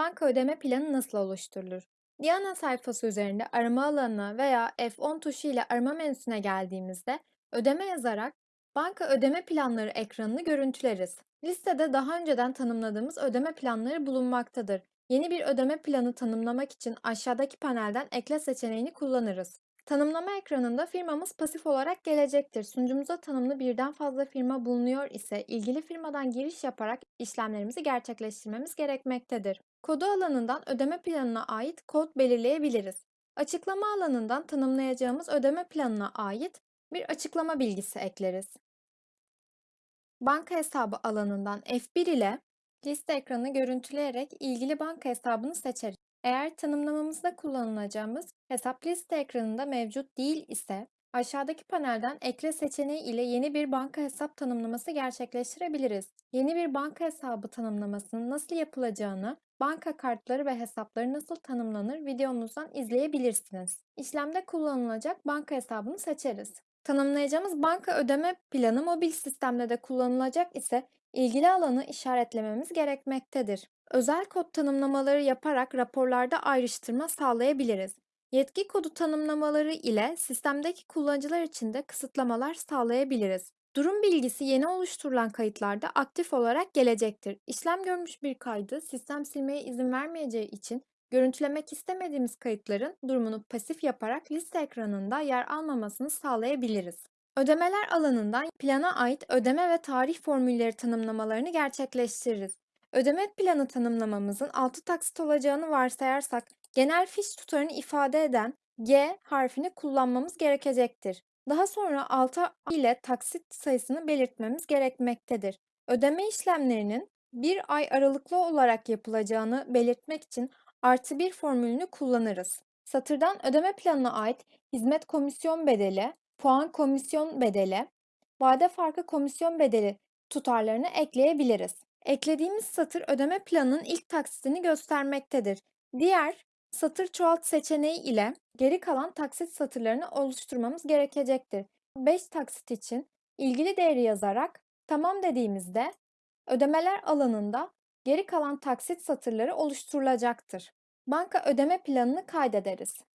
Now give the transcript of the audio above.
Banka ödeme planı nasıl oluşturulur? Diana sayfası üzerinde arama alanına veya F10 tuşu ile arama menüsüne geldiğimizde ödeme yazarak banka ödeme planları ekranını görüntüleriz. Listede daha önceden tanımladığımız ödeme planları bulunmaktadır. Yeni bir ödeme planı tanımlamak için aşağıdaki panelden ekle seçeneğini kullanırız. Tanımlama ekranında firmamız pasif olarak gelecektir. Sunucumuza tanımlı birden fazla firma bulunuyor ise ilgili firmadan giriş yaparak işlemlerimizi gerçekleştirmemiz gerekmektedir. Kodu alanından ödeme planına ait kod belirleyebiliriz. Açıklama alanından tanımlayacağımız ödeme planına ait bir açıklama bilgisi ekleriz. Banka hesabı alanından F1 ile liste ekranı görüntüleyerek ilgili banka hesabını seçeriz. Eğer tanımlamamızda kullanılacağımız hesap liste ekranında mevcut değil ise aşağıdaki panelden ekle seçeneği ile yeni bir banka hesap tanımlaması gerçekleştirebiliriz. Yeni bir banka hesabı tanımlamasının nasıl yapılacağını, banka kartları ve hesapları nasıl tanımlanır videomuzdan izleyebilirsiniz. İşlemde kullanılacak banka hesabını seçeriz. Tanımlayacağımız banka ödeme planı mobil sistemde de kullanılacak ise ilgili alanı işaretlememiz gerekmektedir. Özel kod tanımlamaları yaparak raporlarda ayrıştırma sağlayabiliriz. Yetki kodu tanımlamaları ile sistemdeki kullanıcılar için de kısıtlamalar sağlayabiliriz. Durum bilgisi yeni oluşturulan kayıtlarda aktif olarak gelecektir. İşlem görmüş bir kaydı sistem silmeye izin vermeyeceği için görüntülemek istemediğimiz kayıtların durumunu pasif yaparak liste ekranında yer almamasını sağlayabiliriz. Ödemeler alanından plana ait ödeme ve tarih formülleri tanımlamalarını gerçekleştiririz. Ödeme planı tanımlamamızın 6 taksit olacağını varsayarsak genel fiş tutarını ifade eden G harfini kullanmamız gerekecektir. Daha sonra 6 ile taksit sayısını belirtmemiz gerekmektedir. Ödeme işlemlerinin bir ay aralıklı olarak yapılacağını belirtmek için artı bir formülünü kullanırız. Satırdan ödeme planına ait hizmet komisyon bedeli, puan komisyon bedeli, vade farkı komisyon bedeli tutarlarını ekleyebiliriz. Eklediğimiz satır ödeme planının ilk taksitini göstermektedir. Diğer satır çoğalt seçeneği ile geri kalan taksit satırlarını oluşturmamız gerekecektir. 5 taksit için ilgili değeri yazarak tamam dediğimizde ödemeler alanında geri kalan taksit satırları oluşturulacaktır. Banka ödeme planını kaydederiz.